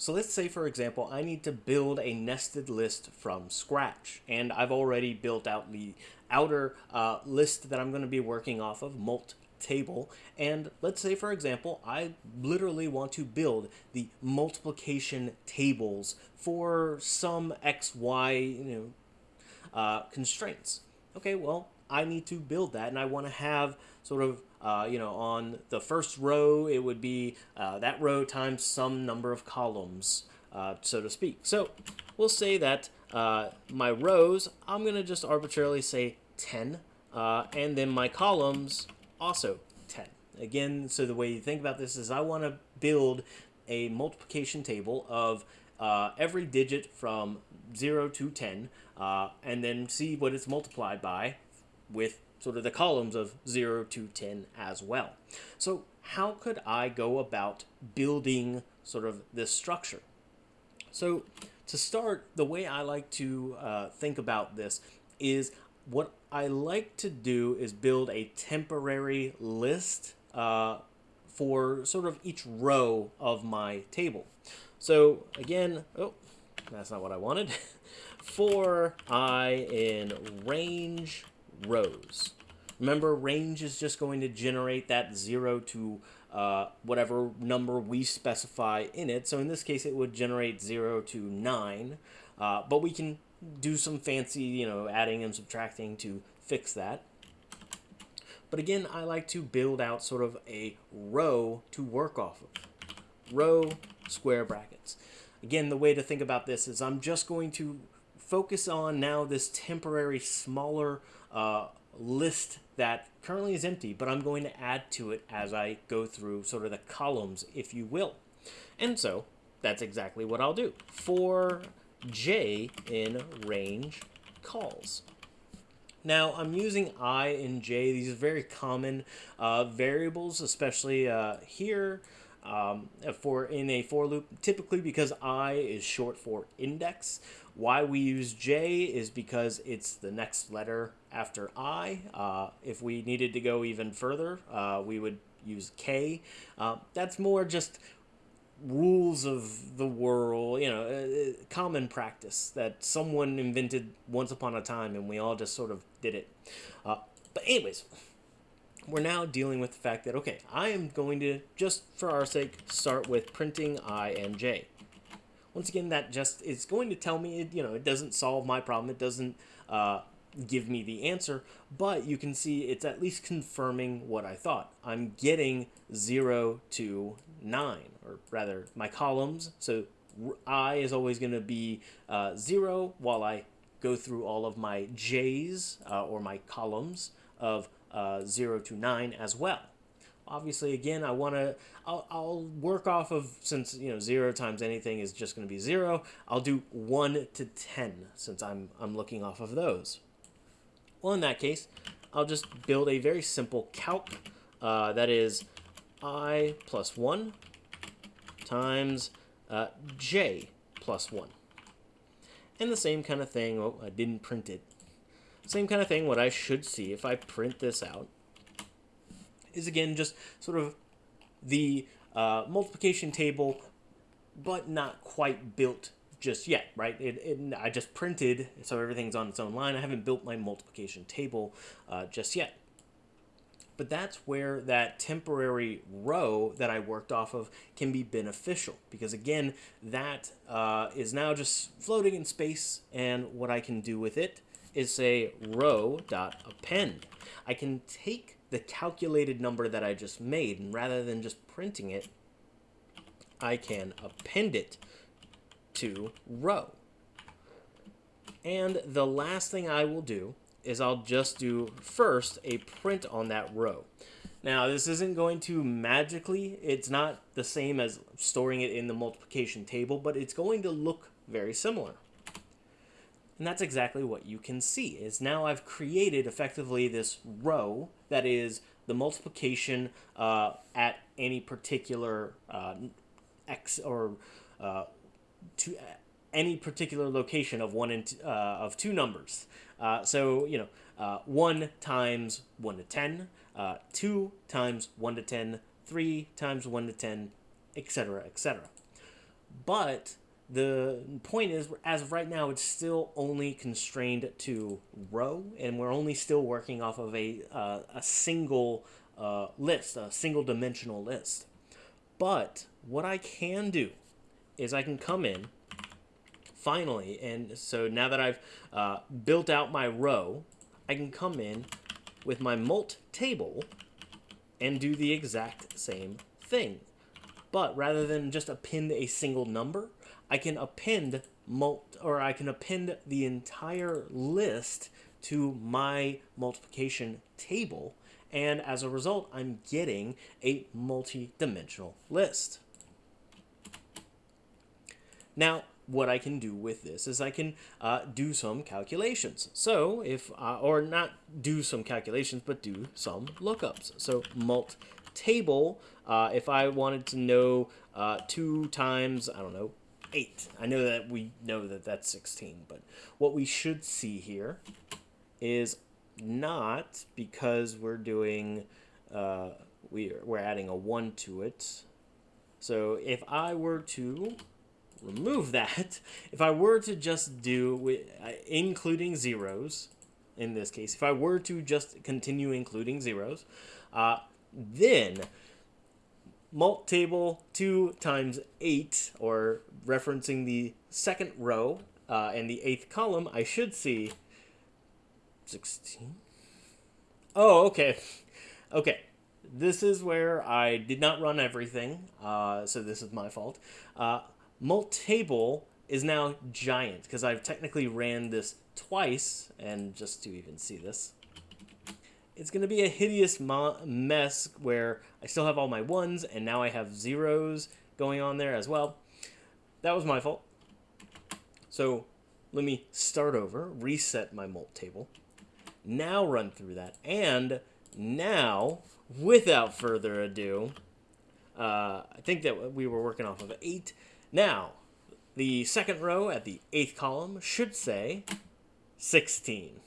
So let's say, for example, I need to build a nested list from scratch, and I've already built out the outer uh, list that I'm going to be working off of, mult table, and let's say, for example, I literally want to build the multiplication tables for some x, y, you know, uh, constraints. Okay, well, I need to build that, and I want to have sort of uh, you know, on the first row, it would be uh, that row times some number of columns, uh, so to speak. So we'll say that uh, my rows, I'm going to just arbitrarily say 10, uh, and then my columns also 10. Again, so the way you think about this is I want to build a multiplication table of every digit from 0 to 10, and then see what it's multiplied by with sort of the columns of 0 to 10 as well. So how could I go about building sort of this structure? So to start, the way I like to uh, think about this is what I like to do is build a temporary list uh, for sort of each row of my table. So again, oh, that's not what I wanted. for i in range rows. Remember, range is just going to generate that 0 to uh, whatever number we specify in it. So in this case, it would generate 0 to 9. Uh, but we can do some fancy, you know, adding and subtracting to fix that. But again, I like to build out sort of a row to work off of. Row, square brackets. Again, the way to think about this is I'm just going to focus on now this temporary smaller uh, list that currently is empty, but I'm going to add to it as I go through sort of the columns, if you will. And so that's exactly what I'll do for j in range cols. Now, I'm using i and j. These are very common uh, variables, especially uh, here um, for in a for loop, typically because i is short for index. Why we use j is because it's the next letter after I. Uh, if we needed to go even further, uh, we would use K. Uh, that's more just rules of the world, you know, uh, uh, common practice that someone invented once upon a time and we all just sort of did it. Uh, but anyways, we're now dealing with the fact that, okay, I am going to, just for our sake, start with printing I and J. Once again, that just is going to tell me, it, you know, it doesn't solve my problem. It doesn't uh, give me the answer, but you can see it's at least confirming what I thought. I'm getting 0 to 9, or rather my columns, so i is always going to be uh, 0 while I go through all of my j's, uh, or my columns, of uh, 0 to 9 as well. Obviously, again, I want to, I'll, I'll work off of, since, you know, 0 times anything is just going to be 0, I'll do 1 to 10, since I'm, I'm looking off of those. Well, in that case, I'll just build a very simple calc uh, that is i plus 1 times uh, j plus 1. And the same kind of thing, oh, I didn't print it. Same kind of thing, what I should see if I print this out is again just sort of the uh, multiplication table, but not quite built just yet, right? It, it, I just printed, so everything's on its own line. I haven't built my multiplication table uh, just yet. But that's where that temporary row that I worked off of can be beneficial because again, that uh, is now just floating in space and what I can do with it is say row dot append. I can take the calculated number that I just made and rather than just printing it, I can append it to row. And the last thing I will do is I'll just do first a print on that row. Now this isn't going to magically, it's not the same as storing it in the multiplication table, but it's going to look very similar. And that's exactly what you can see, is now I've created effectively this row that is the multiplication uh, at any particular uh, x or uh, to any particular location of one and uh, of two numbers. Uh, so you know, uh, one times one to ten, uh, two times one to ten, three times one to ten, etc., etc. But the point is, as of right now, it's still only constrained to row, and we're only still working off of a, uh, a single uh, list, a single dimensional list. But what I can do is I can come in finally, and so now that I've uh, built out my row, I can come in with my mult table and do the exact same thing. But rather than just append a single number, I can append mult or I can append the entire list to my multiplication table and as a result I'm getting a multi-dimensional list. Now what I can do with this is I can uh, do some calculations. So if, uh, or not do some calculations, but do some lookups. So mult table, uh, if I wanted to know uh, 2 times, I don't know, 8. I know that we know that that's 16, but what we should see here is not because we're doing, uh, we, we're adding a 1 to it. So if I were to remove that, if I were to just do, including zeros, in this case, if I were to just continue including zeros, uh, then mult table 2 times 8, or referencing the second row uh, and the eighth column, I should see 16. Oh, okay. Okay. This is where I did not run everything, uh, so this is my fault. Uh, mult table is now giant, because I've technically ran this twice, and just to even see this, it's going to be a hideous mess where I still have all my ones and now I have zeros going on there as well. That was my fault. So let me start over, reset my mult table, now run through that, and now, without further ado, uh, I think that we were working off of 8. Now, the second row at the 8th column should say 16.